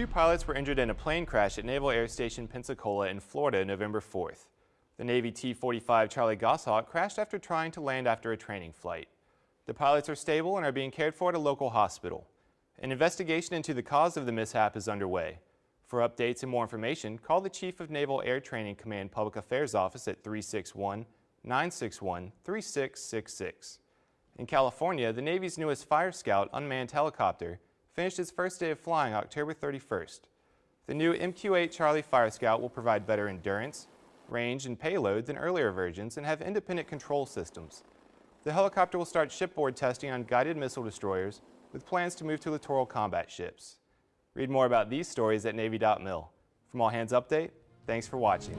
Two pilots were injured in a plane crash at Naval Air Station Pensacola in Florida November 4th. The Navy T-45 Charlie Goshawk crashed after trying to land after a training flight. The pilots are stable and are being cared for at a local hospital. An investigation into the cause of the mishap is underway. For updates and more information, call the Chief of Naval Air Training Command Public Affairs Office at 361-961-3666. In California, the Navy's newest Fire Scout unmanned helicopter finished its first day of flying October 31st. The new MQ-8 Charlie Fire Scout will provide better endurance, range, and payload than earlier versions and have independent control systems. The helicopter will start shipboard testing on guided missile destroyers with plans to move to littoral combat ships. Read more about these stories at Navy.mil. From All Hands Update, thanks for watching.